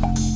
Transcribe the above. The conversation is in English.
Bye.